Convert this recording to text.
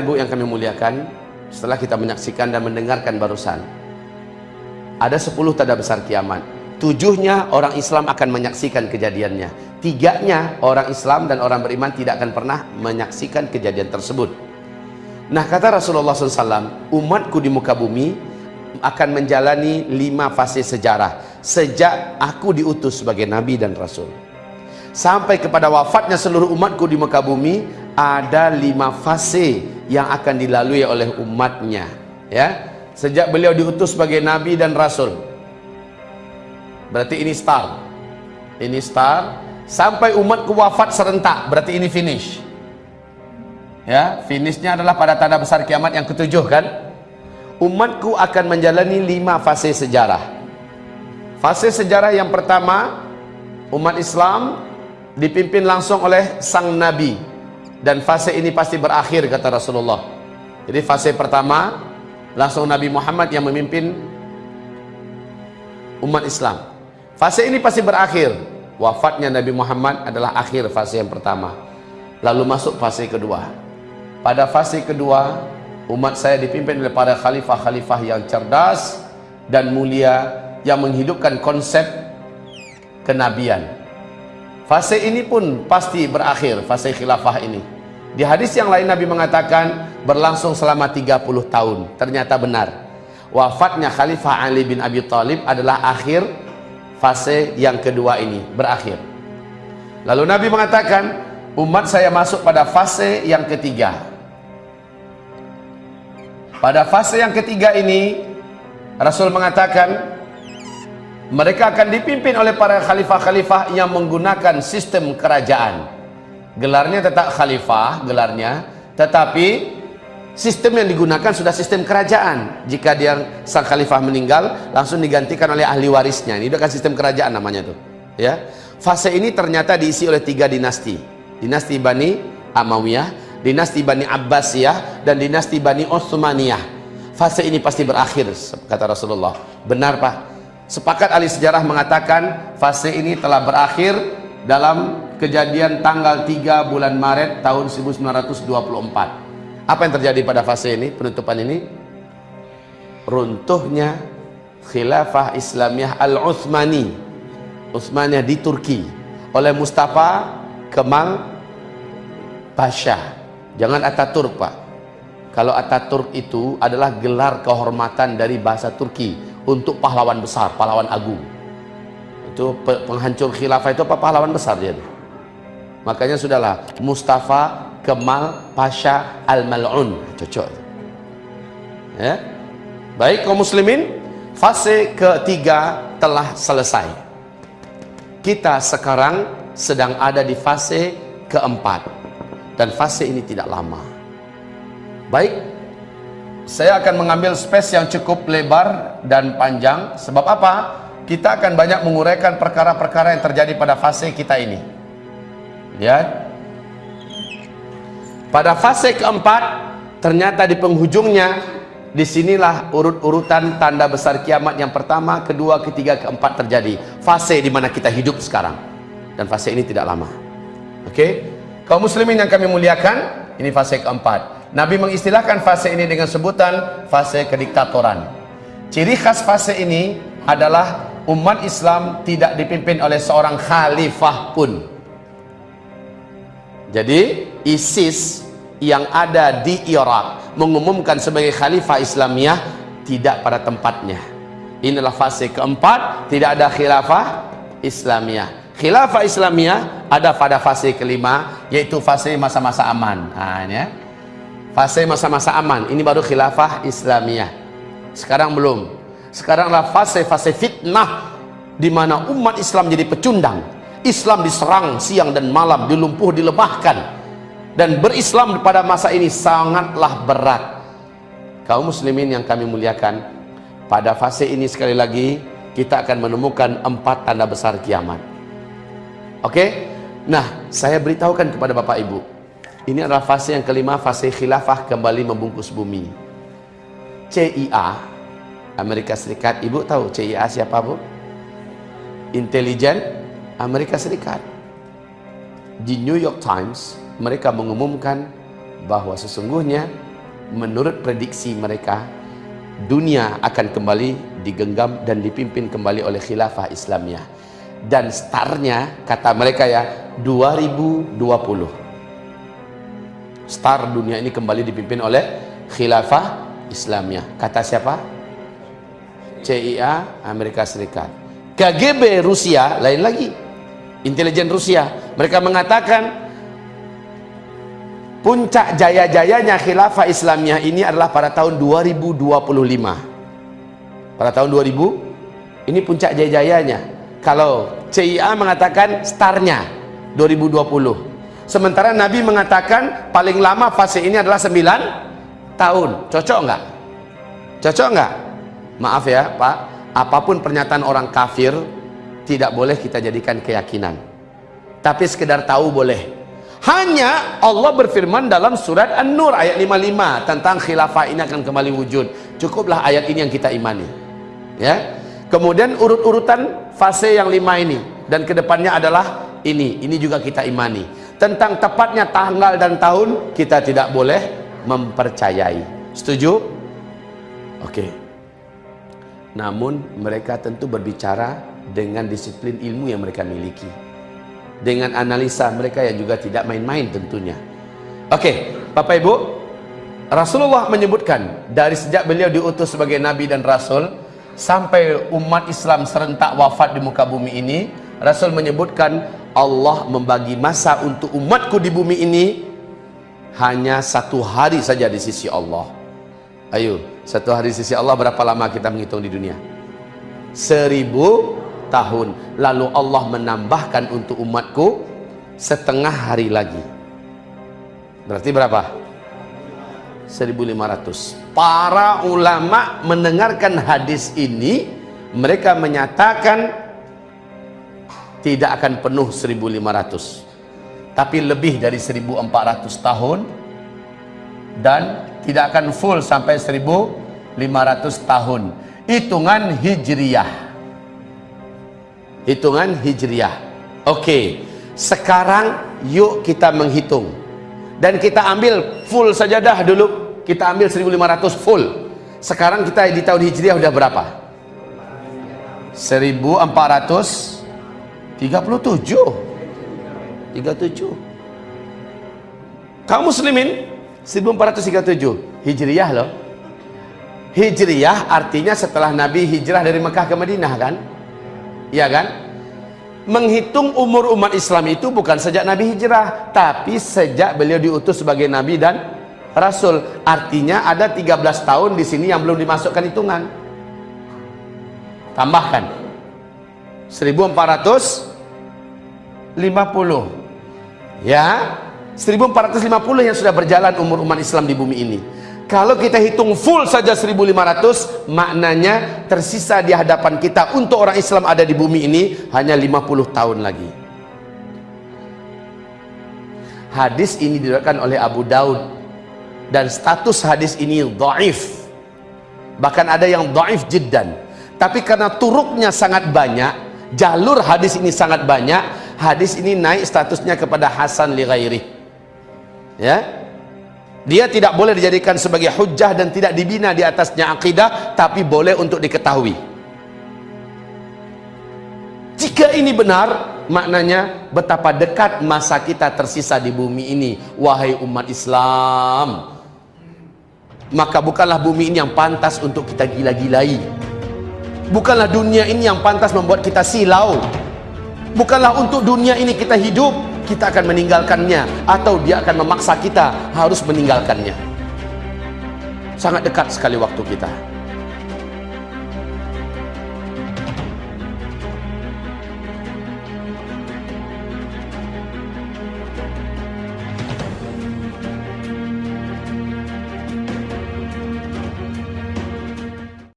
Ibu yang kami muliakan, setelah kita menyaksikan dan mendengarkan barusan, ada 10 tanda besar kiamat. Tujuhnya orang Islam akan menyaksikan kejadiannya. Tiganya orang Islam dan orang beriman tidak akan pernah menyaksikan kejadian tersebut. Nah kata Rasulullah SAW, umatku di muka bumi akan menjalani lima fase sejarah. Sejak aku diutus sebagai Nabi dan Rasul. Sampai kepada wafatnya seluruh umatku di muka bumi, ada lima fase yang akan dilalui oleh umatnya. Ya, Sejak beliau diutus sebagai Nabi dan Rasul. Berarti ini start. Ini start. Sampai umatku wafat serentak, berarti ini finish. Ya, finishnya adalah pada tanda besar kiamat yang ketujuh kan? Umatku akan menjalani lima fase sejarah. Fase sejarah yang pertama, umat Islam dipimpin langsung oleh sang Nabi. Dan fase ini pasti berakhir kata Rasulullah. Jadi fase pertama, langsung Nabi Muhammad yang memimpin umat Islam. Fase ini pasti berakhir. Wafatnya Nabi Muhammad adalah akhir fase yang pertama. Lalu masuk fase kedua. Pada fase kedua, umat saya dipimpin oleh para khalifah-khalifah yang cerdas dan mulia yang menghidupkan konsep kenabian. Fase ini pun pasti berakhir, fase khilafah ini. Di hadis yang lain Nabi mengatakan berlangsung selama 30 tahun. Ternyata benar. Wafatnya Khalifah Ali bin Abi Thalib adalah akhir fase yang kedua ini, berakhir. Lalu Nabi mengatakan, umat saya masuk pada fase yang ketiga. Pada fase yang ketiga ini Rasul mengatakan mereka akan dipimpin oleh para khalifah-khalifah yang menggunakan sistem kerajaan. Gelarnya tetap khalifah, gelarnya, tetapi sistem yang digunakan sudah sistem kerajaan. Jika dia sang khalifah meninggal, langsung digantikan oleh ahli warisnya. Ini kan sistem kerajaan namanya tuh. Ya, fase ini ternyata diisi oleh tiga dinasti. Dinasti Bani Amawiyah, dinasti Bani Abbasiyah dan dinasti Bani Utsmaniyah. Fase ini pasti berakhir kata Rasulullah. Benar Pak? Sepakat ahli sejarah mengatakan fase ini telah berakhir dalam kejadian tanggal 3 bulan Maret tahun 1924. Apa yang terjadi pada fase ini, penutupan ini? Runtuhnya khilafah Islamiyah Al-Uthmani. Uthmaniyah di Turki oleh Mustafa Kemal Pasha. Jangan Ataturk, Pak. Kalau Ataturk itu adalah gelar kehormatan dari bahasa Turki untuk pahlawan besar, pahlawan agung. Itu penghancur khilafah itu apa pahlawan besar dia. Makanya sudahlah Mustafa Kemal Pasha Al-Mal'un. Cocok. Ya. Baik kaum muslimin, fase ketiga telah selesai. Kita sekarang sedang ada di fase keempat. Dan fase ini tidak lama. Baik, saya akan mengambil space yang cukup lebar dan panjang sebab apa? Kita akan banyak menguraikan perkara-perkara yang terjadi pada fase kita ini. Lihat. Pada fase keempat, ternyata di penghujungnya di sinilah urut-urutan tanda besar kiamat yang pertama, kedua, ketiga, keempat terjadi. Fase di mana kita hidup sekarang. Dan fase ini tidak lama. Oke? Okay? Kaum muslimin yang kami muliakan, ini fase keempat. Nabi mengistilahkan fase ini dengan sebutan fase kediktatoran. Ciri khas fase ini adalah umat Islam tidak dipimpin oleh seorang khalifah pun. Jadi ISIS yang ada di Irak mengumumkan sebagai khalifah Islamiyah tidak pada tempatnya. Inilah fase keempat, tidak ada khilafah Islamiyah. Khilafah Islamiyah ada pada fase kelima, yaitu fase masa-masa aman. Nah, ya. Fase masa-masa aman. Ini baru khilafah Islamiyah. Sekarang belum. Sekaranglah fase-fase fitnah di mana umat Islam jadi pecundang. Islam diserang siang dan malam dilumpuh dilemahkan. Dan berislam pada masa ini sangatlah berat. Kaum muslimin yang kami muliakan pada fase ini sekali lagi kita akan menemukan empat tanda besar kiamat oke okay? nah saya beritahukan kepada bapak ibu ini adalah fase yang kelima, fase khilafah kembali membungkus bumi. CIA, Amerika Serikat. Ibu tahu CIA siapa bu? Intelijen Amerika Serikat. Di New York Times, mereka mengumumkan bahwa sesungguhnya menurut prediksi mereka dunia akan kembali digenggam dan dipimpin kembali oleh khilafah Islamiyah dan startnya kata mereka ya 2020 star dunia ini kembali dipimpin oleh khilafah Islamiyah. Kata siapa? CIA Amerika Serikat. KGB Rusia. Lain lagi. Intelijen Rusia. Mereka mengatakan puncak jaya-jayanya khilafah Islamiyah ini adalah pada tahun 2025 pada tahun 2000 ini puncak jaya-jayanya kalau CIA mengatakan startnya 2020 sementara Nabi mengatakan paling lama fase ini adalah 9 tahun cocok enggak? cocok enggak? maaf ya Pak apa pun pernyataan orang kafir tidak boleh kita jadikan keyakinan tapi sekedar tahu boleh hanya Allah berfirman dalam surat An-Nur ayat 55 tentang khilafah ini akan kembali wujud. Cukuplah ayat ini yang kita imani. Ya. Kemudian urut-urutan fase yang lima ini dan ke depannya adalah ini. Ini juga kita imani. Tentang tepatnya tanggal dan tahun kita tidak boleh mempercayai. Setuju? Oke. Namun mereka tentu berbicara dengan disiplin ilmu yang mereka miliki dengan analisa mereka yang juga tidak main-main tentunya oke Bapak Ibu Rasulullah menyebutkan dari sejak beliau diutus sebagai Nabi dan Rasul sampai umat Islam serentak wafat di muka bumi ini Rasul menyebutkan Allah membagi masa untuk umatku di bumi ini hanya satu hari saja di sisi Allah. Ayo satu hari di sisi Allah berapa lama kita menghitung di dunia? Seribu tahun. Lalu Allah menambahkan untuk umatku setengah hari lagi. Berarti berapa 1500 para ulama mendengarkan hadis ini mereka menyatakan tidak akan penuh 1500 tapi lebih dari 1400 tahun dan tidak akan full sampai 1500 tahun. Hitungan hijriyah. Hitungan hijriah oke sekarang yuk kita menghitung dan kita ambil full saja dah dulu. Kita ambil 1500 full. Sekarang kita di tahun hijriah udah berapa? 1437 37 kaum muslimin 1437 hijriah loh. Hijriah artinya setelah nabi hijrah dari Mekah ke Madinah kan? Ya kan menghitung umur umat Islam itu bukan sejak Nabi hijrah tapi sejak beliau diutus sebagai Nabi dan Rasul. Artinya ada 13 tahun di sini yang belum dimasukkan hitungan. Tambahkan. 1450 ya. 1450 yang sudah berjalan umur umat Islam di bumi ini kalau kita hitung full saja 1500 maknanya tersisa di hadapan kita untuk orang Islam ada di bumi ini hanya 50 tahun lagi. Hadis ini diriwayatkan oleh Abu Daud. Dan status hadis ini dhaif. Bahkan ada yang dhaif jiddan. Tapi karena turuknya sangat banyak jalur hadis ini sangat banyak hadis ini naik statusnya kepada Hasan li ya dia tidak boleh dijadikan sebagai hujah dan tidak dibina di atasnya akidah tapi boleh untuk diketahui. Jika ini benar maknanya betapa dekat masa kita tersisa di bumi ini wahai umat Islam. Maka bukanlah bumi ini yang pantas untuk kita gila-gilai. Bukanlah dunia ini yang pantas membuat kita silau. Bukanlah untuk dunia ini kita hidup kita akan meninggalkannya atau dia akan memaksa kita harus meninggalkannya. Sangat dekat sekali waktu kita